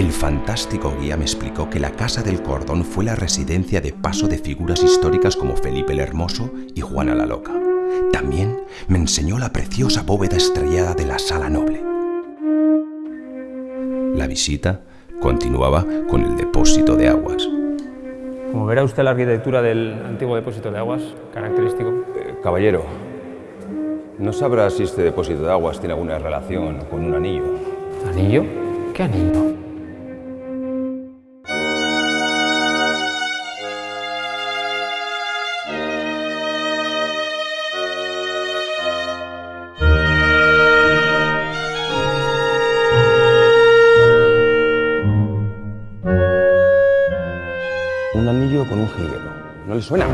el fantástico guía me explicó que la Casa del Cordón fue la residencia de paso de figuras históricas como Felipe el Hermoso y Juana la Loca. También me enseñó la preciosa bóveda estrellada de la Sala Noble. La visita continuaba con el depósito de aguas. Como verá usted la arquitectura del antiguo depósito de aguas, característico. Eh, caballero, ¿no sabrá si este depósito de aguas tiene alguna relación con un anillo? ¿Anillo? ¿Qué anillo? Un anillo con un jilguero. ¿No le suena?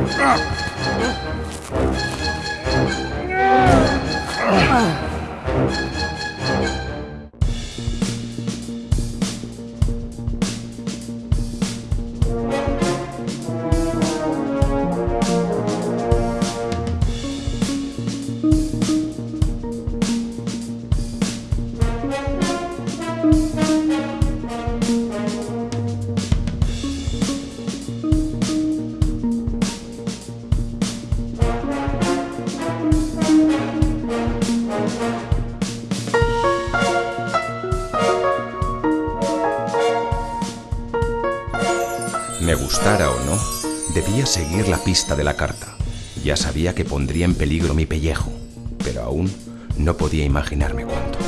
Me gustara o no, debía seguir la pista de la carta. Ya sabía que pondría en peligro mi pellejo, pero aún no podía imaginarme cuánto.